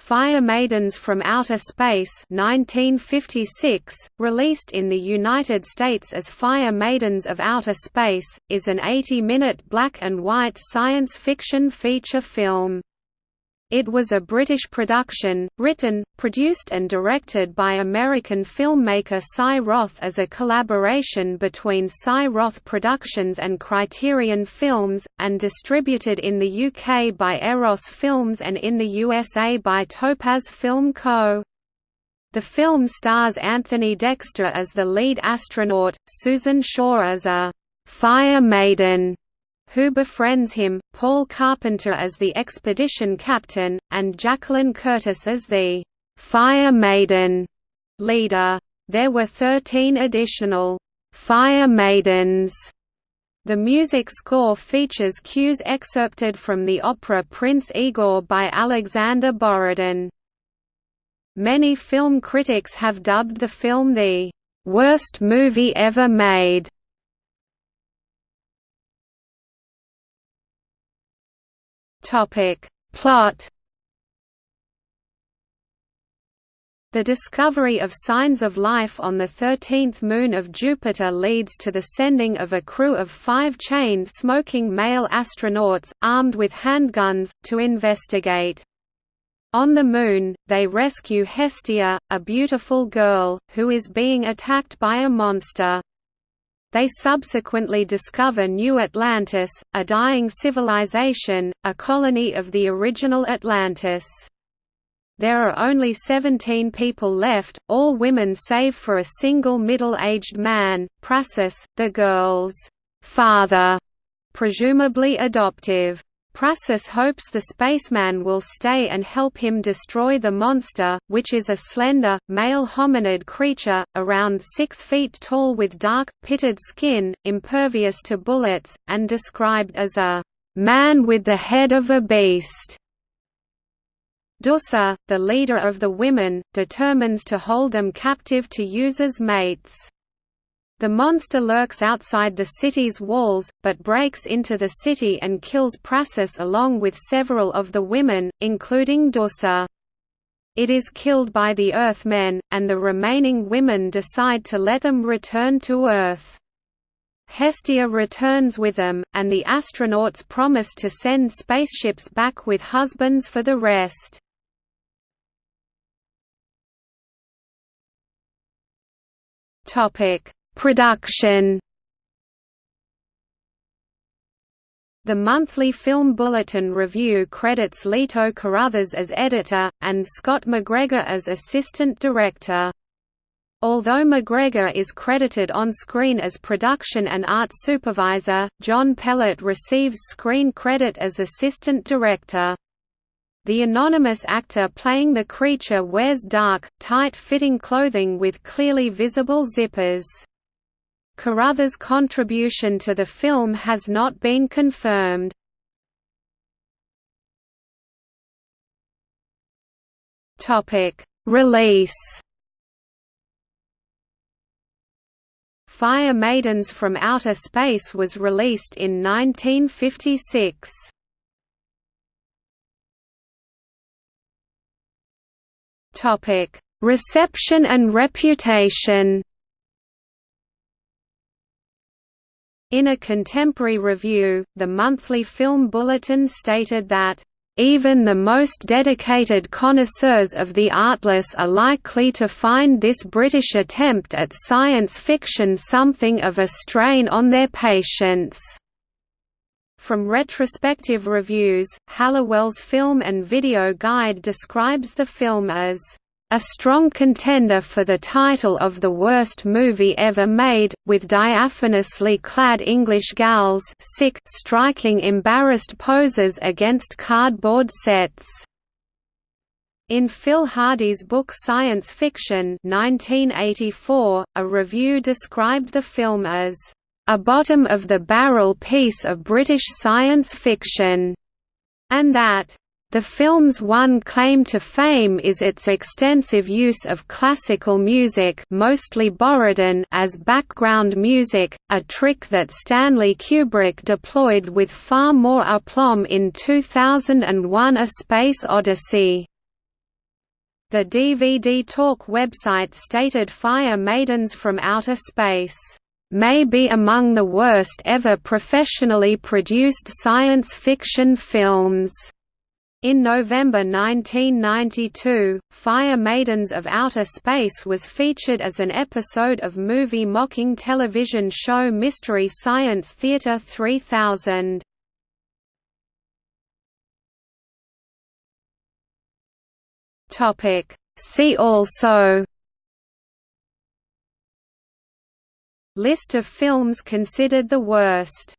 Fire Maidens from Outer Space 1956, released in the United States as Fire Maidens of Outer Space, is an 80-minute black and white science fiction feature film. It was a British production, written, produced and directed by American filmmaker Cy Roth as a collaboration between Cy Roth Productions and Criterion Films, and distributed in the UK by Eros Films and in the USA by Topaz Film Co. The film stars Anthony Dexter as the lead astronaut, Susan Shaw as a «fire maiden», who befriends him, Paul Carpenter as the expedition captain, and Jacqueline Curtis as the «Fire Maiden» leader. There were 13 additional «Fire Maidens» The music score features cues excerpted from the opera Prince Igor by Alexander Borodin. Many film critics have dubbed the film the "...worst movie ever made." Topic. Plot The discovery of signs of life on the 13th moon of Jupiter leads to the sending of a crew of five chain-smoking male astronauts, armed with handguns, to investigate. On the Moon, they rescue Hestia, a beautiful girl, who is being attacked by a monster. They subsequently discover New Atlantis, a dying civilization, a colony of the original Atlantis. There are only 17 people left, all women save for a single middle-aged man, Praxis, the girl's father, presumably adoptive. Praxis hopes the spaceman will stay and help him destroy the monster, which is a slender, male hominid creature, around 6 feet tall with dark, pitted skin, impervious to bullets, and described as a "...man with the head of a beast." Dusa, the leader of the women, determines to hold them captive to use as mates. The monster lurks outside the city's walls, but breaks into the city and kills Praxis along with several of the women, including Dusa. It is killed by the Earthmen, and the remaining women decide to let them return to Earth. Hestia returns with them, and the astronauts promise to send spaceships back with husbands for the rest. Topic Production The monthly Film Bulletin Review credits Lito Carruthers as editor, and Scott McGregor as assistant director. Although McGregor is credited on screen as production and art supervisor, John Pellet receives screen credit as assistant director. The anonymous actor playing the creature wears dark, tight-fitting clothing with clearly visible zippers. Carruthers' contribution to the film has not been confirmed. Release Fire Maidens from Outer Space was released in 1956. Reception and reputation In a contemporary review, the Monthly Film Bulletin stated that, "...even the most dedicated connoisseurs of the artless are likely to find this British attempt at science fiction something of a strain on their patience." From retrospective reviews, Halliwell's Film and Video Guide describes the film as a strong contender for the title of the worst movie ever made, with diaphanously clad English gals sick striking embarrassed poses against cardboard sets. In Phil Hardy's book Science Fiction 1984, a review described the film as a bottom-of-the-barrel piece of British science fiction, and that the film's one claim to fame is its extensive use of classical music mostly Borodin as background music, a trick that Stanley Kubrick deployed with far more aplomb in 2001 A Space Odyssey. The DVD Talk website stated Fire Maidens from Outer Space may be among the worst ever professionally produced science fiction films. In November 1992, Fire Maidens of Outer Space was featured as an episode of movie-mocking television show Mystery Science Theater 3000. See also. List of films considered the worst